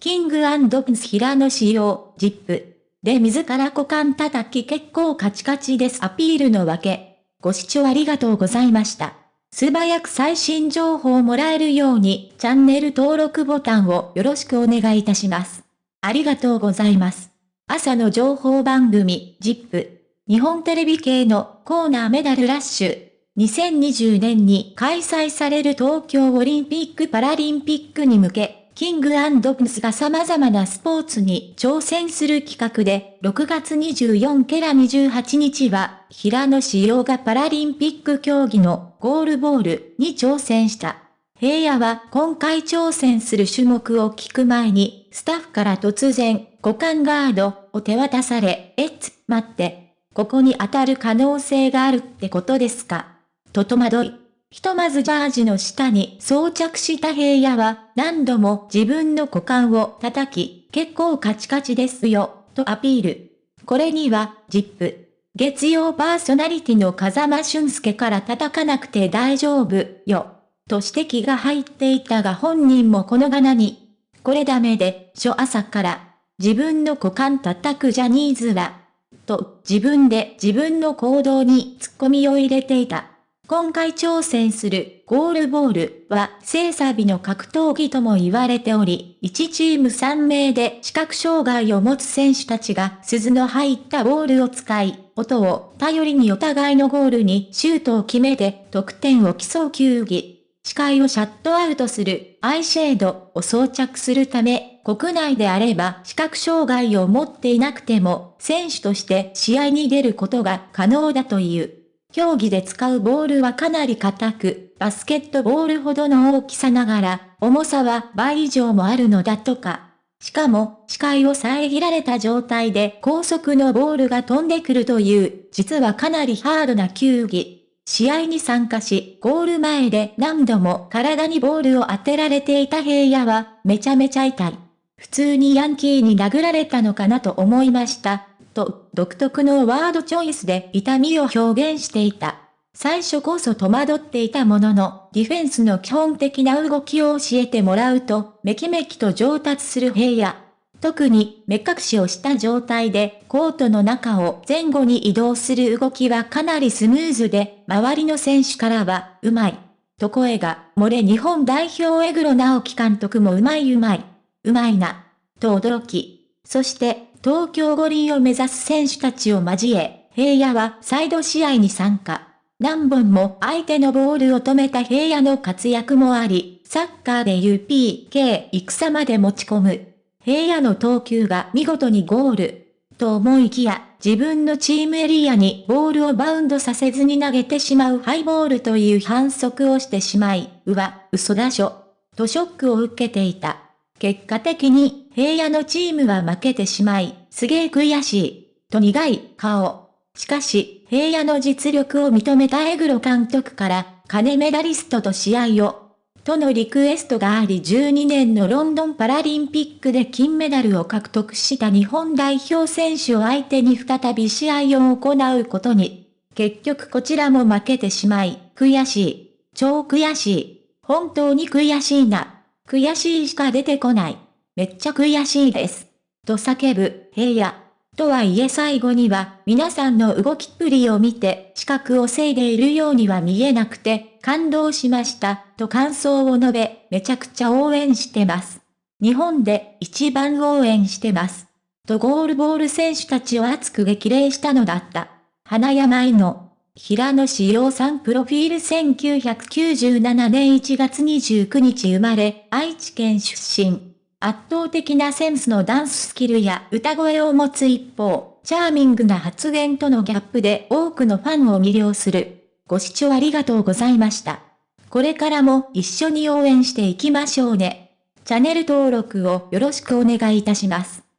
キングプンス平野仕様、ジップ。で自ら股間叩き結構カチカチですアピールのわけ。ご視聴ありがとうございました。素早く最新情報をもらえるようにチャンネル登録ボタンをよろしくお願いいたします。ありがとうございます。朝の情報番組、ジップ。日本テレビ系のコーナーメダルラッシュ。2020年に開催される東京オリンピック・パラリンピックに向け、キングプスが様々なスポーツに挑戦する企画で、6月24ケラ28日は、平野志陽がパラリンピック競技のゴールボールに挑戦した。平野は今回挑戦する種目を聞く前に、スタッフから突然、股間ガードを手渡され、えっつ、待って、ここに当たる可能性があるってことですか？と戸惑い。ひとまずジャージの下に装着した平野は何度も自分の股間を叩き、結構カチカチですよ、とアピール。これには、 ZIP。月曜パーソナリティの風間俊介から叩かなくて大丈夫よ。と指摘が入っていたが本人もこのがに。これダメで、初朝から、自分の股間叩くジャニーズは、と自分で自分の行動に突っ込みを入れていた。今回挑戦するゴールボールは静寂の格闘技とも言われており、1チーム3名で視覚障害を持つ選手たちが鈴の入ったボールを使い、音を頼りにお互いのゴールにシュートを決めて得点を競う球技。視界をシャットアウトするアイシェードを装着するため、国内であれば視覚障害を持っていなくても選手として試合に出ることが可能だという。競技で使うボールはかなり硬く、バスケットボールほどの大きさながら、重さは倍以上もあるのだとか。しかも、視界を遮られた状態で高速のボールが飛んでくるという、実はかなりハードな球技。試合に参加し、ゴール前で何度も体にボールを当てられていた平野は、めちゃめちゃ痛い。普通にヤンキーに殴られたのかなと思いました。と、独特のワードチョイスで痛みを表現していた。最初こそ戸惑っていたものの、ディフェンスの基本的な動きを教えてもらうと、めきめきと上達する平野。特に目隠しをした状態でコートの中を前後に移動する動きはかなりスムーズで、周りの選手からは、うまい。と声が漏れ日本代表エグロ直樹監督もうまいうまい。うまいな。と驚き。そして東京五輪を目指す選手たちを交え、平野はサイド試合に参加。何本も相手のボールを止めた平野の活躍もあり、サッカーで UPK 戦まで持ち込む。平野の投球が見事にゴール。と思いきや、自分のチームエリアにボールをバウンドさせずに投げてしまうハイボールという反則をしてしまい、うわ、嘘だしょ。とショックを受けていた。結果的に平野のチームは負けてしまい、すげえ悔しい、と苦い顔。しかし、平野の実力を認めたエグロ監督から、金メダリストと試合を、とのリクエストがあり12年のロンドンパラリンピックで金メダルを獲得した日本代表選手を相手に再び試合を行うことに。結局こちらも負けてしまい、悔しい。超悔しい。本当に悔しいな。悔しいしか出てこない。めっちゃ悔しいです。と叫ぶ、平野。とはいえ最後には、皆さんの動きっぷりを見て、視覚をせいでいるようには見えなくて、感動しました、と感想を述べ、めちゃくちゃ応援してます。日本で一番応援してます。とゴールボール選手たちを熱く激励したのだった。花山への平野志陽さんプロフィール1997年1月29日生まれ、愛知県出身。圧倒的なセンスのダンススキルや歌声を持つ一方、チャーミングな発言とのギャップで多くのファンを魅了する。ご視聴ありがとうございました。これからも一緒に応援していきましょうね。チャンネル登録をよろしくお願いいたします。